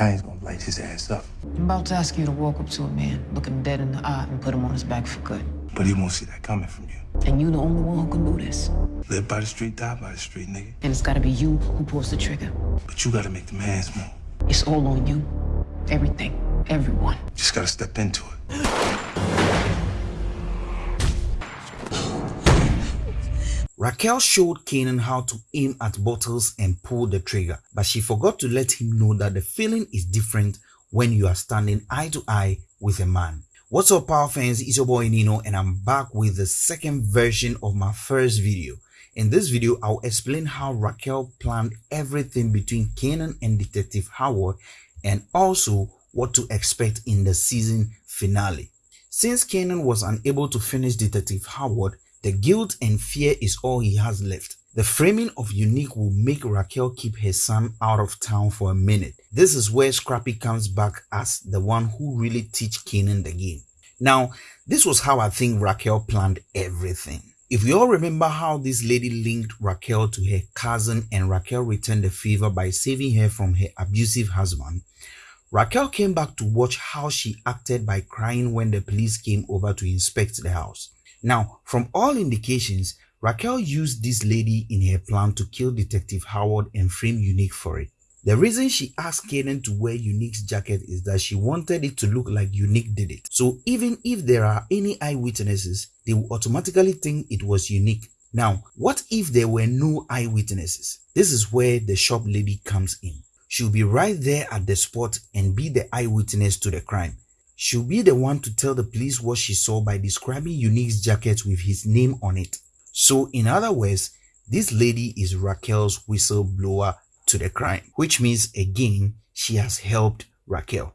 Italian's gonna light his ass up. I'm about to ask you to walk up to a man, look him dead in the eye, and put him on his back for good. But he won't see that coming from you. And you the only one who can do this. Live by the street, die by the street, nigga. And it's gotta be you who pulls the trigger. But you gotta make the man's move. It's all on you. Everything. Everyone. Just gotta step into it. Raquel showed Kanan how to aim at bottles and pull the trigger, but she forgot to let him know that the feeling is different when you are standing eye to eye with a man. What's up power fans, it's your boy Nino and I'm back with the second version of my first video. In this video, I'll explain how Raquel planned everything between Kanan and Detective Howard and also what to expect in the season finale. Since Kanan was unable to finish Detective Howard, the guilt and fear is all he has left. The framing of Unique will make Raquel keep her son out of town for a minute. This is where Scrappy comes back as the one who really teach Kanan the game. Now, this was how I think Raquel planned everything. If you all remember how this lady linked Raquel to her cousin and Raquel returned the favor by saving her from her abusive husband, Raquel came back to watch how she acted by crying when the police came over to inspect the house. Now, from all indications, Raquel used this lady in her plan to kill Detective Howard and frame Unique for it. The reason she asked Kanan to wear Unique's jacket is that she wanted it to look like Unique did it. So even if there are any eyewitnesses, they will automatically think it was Unique. Now, what if there were no eyewitnesses? This is where the shop lady comes in. She'll be right there at the spot and be the eyewitness to the crime. She'll be the one to tell the police what she saw by describing Unique's jacket with his name on it. So in other words, this lady is Raquel's whistleblower to the crime, which means again, she has helped Raquel.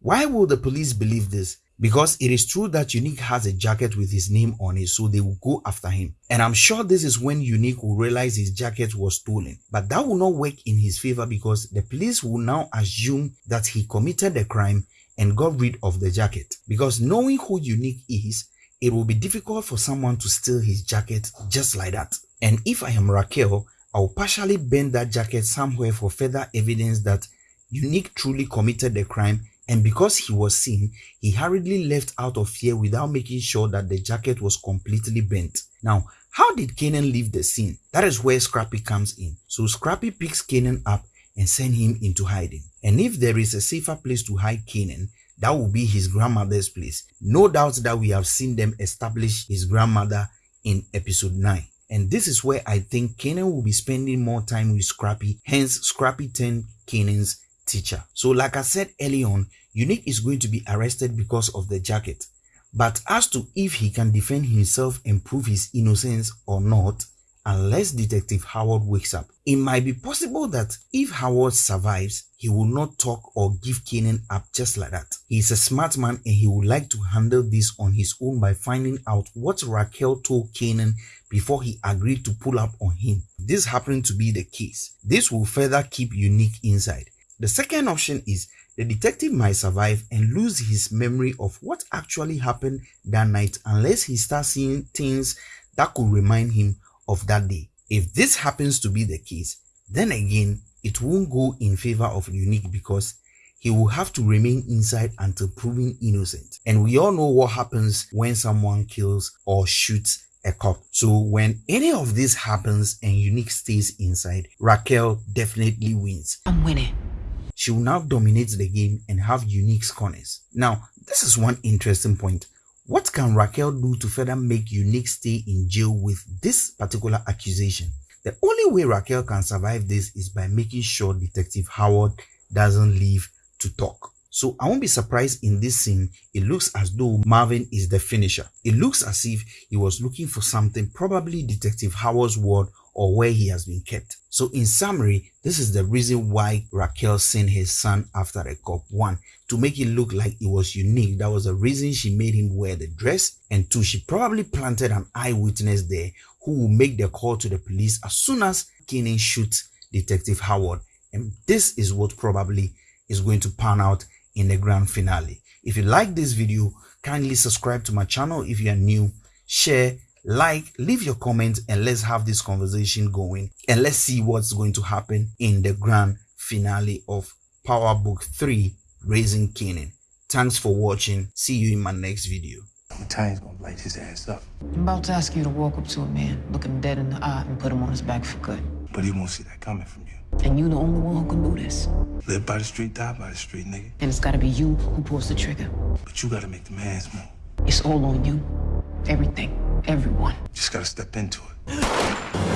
Why will the police believe this? Because it is true that Unique has a jacket with his name on it, so they will go after him. And I'm sure this is when Unique will realize his jacket was stolen. But that will not work in his favor because the police will now assume that he committed the crime and got rid of the jacket. Because knowing who Unique is, it will be difficult for someone to steal his jacket just like that. And if I am Raquel, I'll partially bend that jacket somewhere for further evidence that Unique truly committed the crime and because he was seen, he hurriedly left out of fear without making sure that the jacket was completely bent. Now, how did Kanan leave the scene? That is where Scrappy comes in. So Scrappy picks Kanan up and send him into hiding. And if there is a safer place to hide Kanan, that will be his grandmother's place. No doubt that we have seen them establish his grandmother in episode 9. And this is where I think Kanan will be spending more time with Scrappy, hence Scrappy turned Kanan's teacher. So like I said early on, Unique is going to be arrested because of the jacket. But as to if he can defend himself and prove his innocence or not, unless Detective Howard wakes up. It might be possible that if Howard survives, he will not talk or give Kanan up just like that. He is a smart man and he would like to handle this on his own by finding out what Raquel told Kanan before he agreed to pull up on him. This happened to be the case. This will further keep Unique inside. The second option is the detective might survive and lose his memory of what actually happened that night unless he starts seeing things that could remind him of that day. If this happens to be the case, then again, it won't go in favor of Unique because he will have to remain inside until proven innocent. And we all know what happens when someone kills or shoots a cop. So when any of this happens and Unique stays inside, Raquel definitely wins. I'm winning. She will now dominate the game and have Unique's corners. Now, this is one interesting point. What can Raquel do to further make Unique stay in jail with this particular accusation? The only way Raquel can survive this is by making sure Detective Howard doesn't leave to talk. So I won't be surprised in this scene, it looks as though Marvin is the finisher. It looks as if he was looking for something, probably Detective Howard's ward or where he has been kept. So in summary, this is the reason why Raquel sent his son after a cop. One, to make it look like it was unique. That was the reason she made him wear the dress. And two, she probably planted an eyewitness there who will make the call to the police as soon as Kanan shoots Detective Howard. And this is what probably is going to pan out in the grand finale. If you like this video, kindly subscribe to my channel if you are new, share, like leave your comments and let's have this conversation going and let's see what's going to happen in the grand finale of Power Book 3 Raising Kanan. Thanks for watching. See you in my next video. Italian's gonna light his ass up. I'm about to ask you to walk up to a man, look him dead in the eye, and put him on his back for good. But he won't see that coming from you. And you the only one who can do this. Live by the street, die by the street, nigga. And it's gotta be you who pulls the trigger. But you gotta make the man's move. It's all on you. Everything. Everyone. Just gotta step into it.